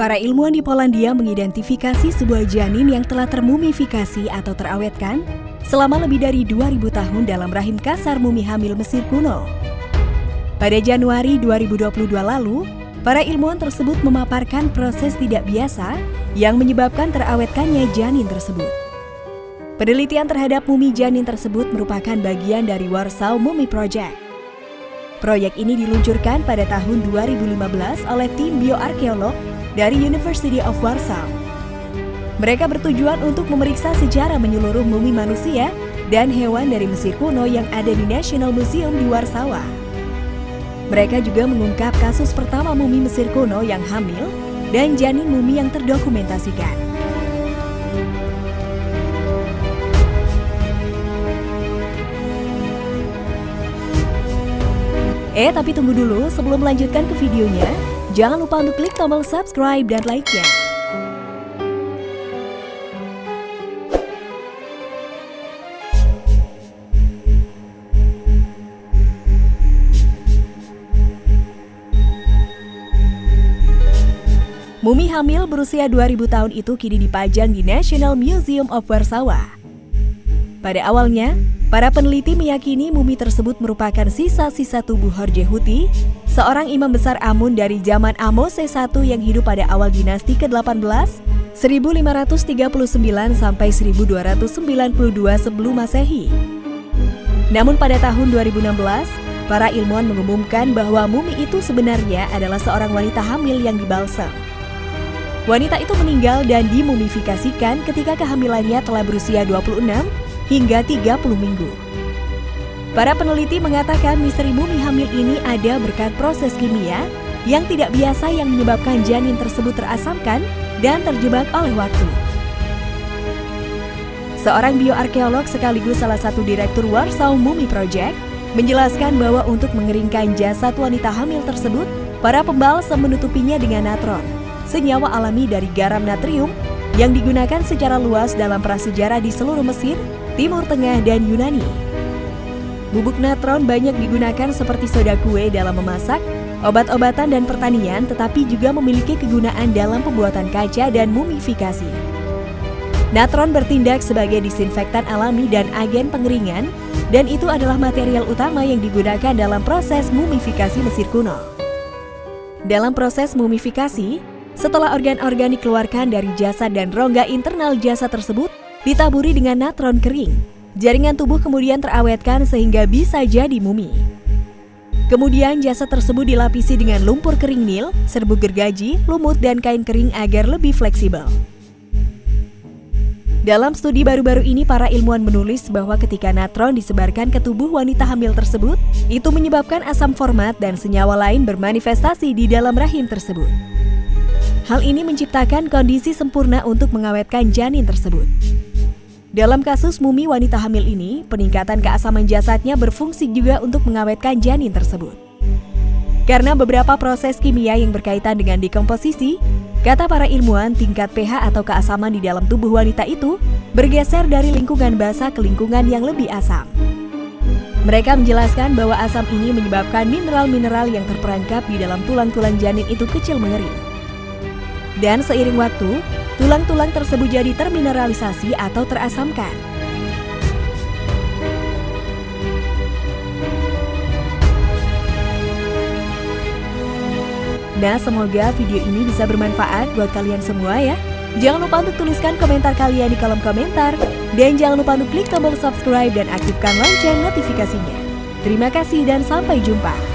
Para ilmuwan di Polandia mengidentifikasi sebuah janin yang telah termumifikasi atau terawetkan selama lebih dari 2000 tahun dalam rahim kasar mumi hamil Mesir kuno. Pada Januari 2022 lalu, para ilmuwan tersebut memaparkan proses tidak biasa yang menyebabkan terawetkannya janin tersebut. Penelitian terhadap mumi janin tersebut merupakan bagian dari Warsaw Mummy Project. Proyek ini diluncurkan pada tahun 2015 oleh tim bioarkeolog dari University of Warsaw. Mereka bertujuan untuk memeriksa secara menyeluruh mumi manusia dan hewan dari Mesir kuno yang ada di National Museum di Warsawa. Mereka juga mengungkap kasus pertama mumi Mesir kuno yang hamil dan janin mumi yang terdokumentasikan. Eh, tapi tunggu dulu sebelum melanjutkan ke videonya, Jangan lupa untuk klik tombol subscribe dan like-nya. Mumi hamil berusia 2000 tahun itu kini dipajang di National Museum of Warsaw. Pada awalnya, para peneliti meyakini mumi tersebut merupakan sisa-sisa tubuh Horje Huti, seorang imam besar Amun dari zaman Amose I yang hidup pada awal dinasti ke-18, 1539 sampai 1292 sebelum Masehi. Namun pada tahun 2016, para ilmuwan mengumumkan bahwa mumi itu sebenarnya adalah seorang wanita hamil yang dibalsam. Wanita itu meninggal dan dimumifikasikan ketika kehamilannya telah berusia 26 hingga 30 minggu. Para peneliti mengatakan misteri mumi hamil ini ada berkat proses kimia yang tidak biasa yang menyebabkan janin tersebut terasamkan dan terjebak oleh waktu. Seorang bioarkeolog sekaligus salah satu direktur Warsaw Mummy Project menjelaskan bahwa untuk mengeringkan jasad wanita hamil tersebut, para pembalsam menutupinya dengan natron, senyawa alami dari garam natrium yang digunakan secara luas dalam prasejarah di seluruh Mesir Timur Tengah, dan Yunani. Bubuk natron banyak digunakan seperti soda kue dalam memasak, obat-obatan dan pertanian, tetapi juga memiliki kegunaan dalam pembuatan kaca dan mumifikasi. Natron bertindak sebagai disinfektan alami dan agen pengeringan, dan itu adalah material utama yang digunakan dalam proses mumifikasi Mesir kuno. Dalam proses mumifikasi, setelah organ-organ dikeluarkan dari jasad dan rongga internal jasad tersebut, ditaburi dengan natron kering. Jaringan tubuh kemudian terawetkan sehingga bisa jadi mumi. Kemudian jasad tersebut dilapisi dengan lumpur kering nil, serbuk gergaji, lumut, dan kain kering agar lebih fleksibel. Dalam studi baru-baru ini, para ilmuwan menulis bahwa ketika natron disebarkan ke tubuh wanita hamil tersebut, itu menyebabkan asam format dan senyawa lain bermanifestasi di dalam rahim tersebut. Hal ini menciptakan kondisi sempurna untuk mengawetkan janin tersebut. Dalam kasus mumi wanita hamil ini, peningkatan keasaman jasadnya berfungsi juga untuk mengawetkan janin tersebut. Karena beberapa proses kimia yang berkaitan dengan dekomposisi, kata para ilmuwan tingkat pH atau keasaman di dalam tubuh wanita itu bergeser dari lingkungan basah ke lingkungan yang lebih asam. Mereka menjelaskan bahwa asam ini menyebabkan mineral-mineral yang terperangkap di dalam tulang-tulang janin itu kecil mengering. Dan seiring waktu, tulang-tulang tersebut jadi termineralisasi atau terasamkan. Nah, semoga video ini bisa bermanfaat buat kalian semua ya. Jangan lupa untuk tuliskan komentar kalian di kolom komentar. Dan jangan lupa untuk klik tombol subscribe dan aktifkan lonceng notifikasinya. Terima kasih dan sampai jumpa.